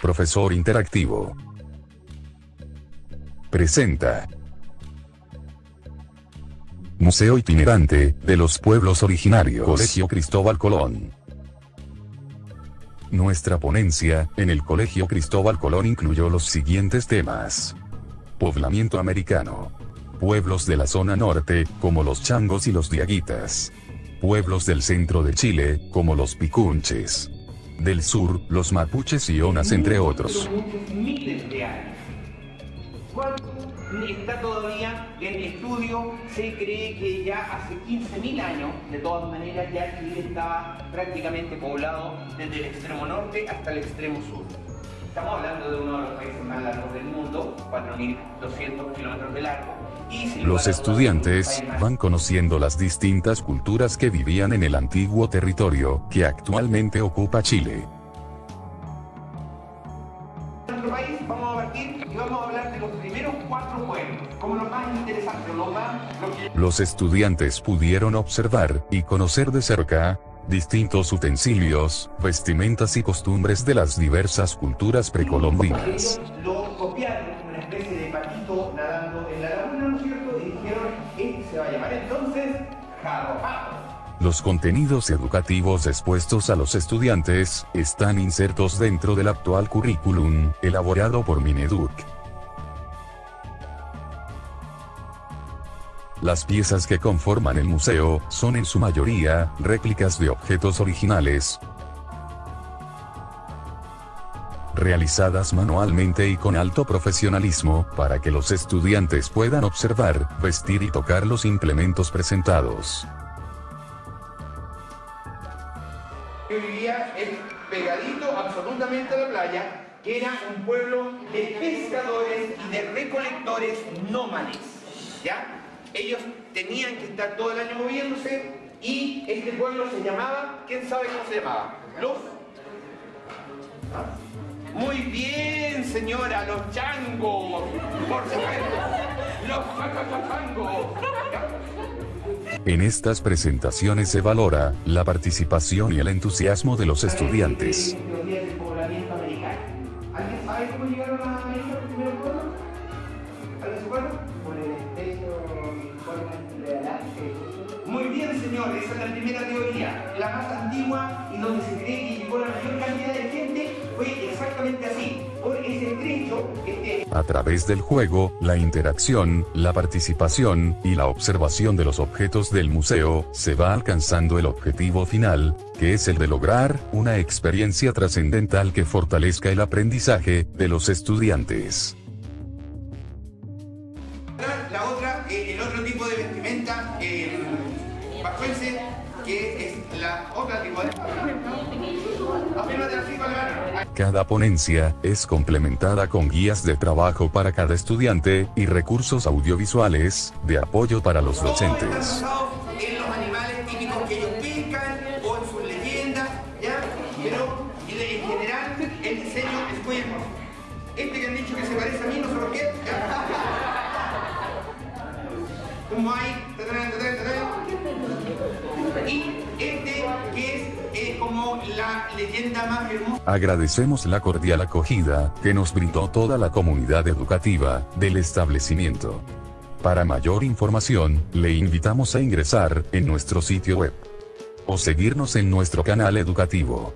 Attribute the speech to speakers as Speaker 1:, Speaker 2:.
Speaker 1: profesor interactivo. Presenta. Museo itinerante, de los pueblos originarios. Colegio Cristóbal Colón. Nuestra ponencia, en el Colegio Cristóbal Colón incluyó los siguientes temas. Poblamiento americano. Pueblos de la zona norte, como los changos y los diaguitas. Pueblos del centro de Chile, como los picunches. Del sur, los mapuches y onas entre otros.
Speaker 2: miles de años. ¿Cuánto está todavía en estudio? Se cree que ya hace 15.000 años, de todas maneras, ya Chile estaba prácticamente poblado desde el extremo norte hasta el extremo sur. Estamos hablando de uno de los países más largos del mundo, 4.200 kilómetros de largo. y sin lugar
Speaker 1: Los estudiantes van conociendo las distintas culturas que vivían en el antiguo territorio que actualmente ocupa Chile.
Speaker 2: nuestro país vamos a partir y vamos a hablar de los primeros cuatro pueblos, como los más interesantes, los más... Los que
Speaker 1: Los estudiantes pudieron observar y conocer de cerca distintos utensilios, vestimentas y costumbres de las diversas culturas precolombinas.
Speaker 2: Nadando en la laguna, ¿no cierto? Dijeron, este se va a llamar entonces.
Speaker 1: Los contenidos educativos expuestos a los estudiantes están insertos dentro del actual currículum, elaborado por Mineduc. Las piezas que conforman el museo son en su mayoría réplicas de objetos originales, realizadas manualmente y con alto profesionalismo, para que los estudiantes puedan observar, vestir y tocar los implementos presentados.
Speaker 2: que vivía pegadito absolutamente a la playa, que era un pueblo de pescadores y de recolectores nómades. ¿Ya? Ellos tenían que estar todo el año moviéndose y este pueblo se llamaba, ¿quién sabe cómo se llamaba? Los... Muy bien, señora, los changos, por supuesto, los changos.
Speaker 1: En estas presentaciones se valora la participación y el entusiasmo de los estudiantes.
Speaker 2: Esa es la primera teoría, la más antigua y donde se cree que llegó la mayor cantidad de gente, fue exactamente así, por ese este,
Speaker 1: A través del juego, la interacción, la participación y la observación de los objetos del museo, se va alcanzando el objetivo final, que es el de lograr una experiencia trascendental que fortalezca el aprendizaje de los estudiantes.
Speaker 2: La otra, eh, el otro tipo de vestimenta eh, que es la otra tipo de...
Speaker 1: Cada ponencia es complementada con guías de trabajo para cada estudiante y recursos audiovisuales de apoyo para los docentes.
Speaker 2: Leyenda más.
Speaker 1: Agradecemos la cordial acogida que nos brindó toda la comunidad educativa del establecimiento. Para mayor información, le invitamos a ingresar en nuestro sitio web o seguirnos en nuestro canal educativo.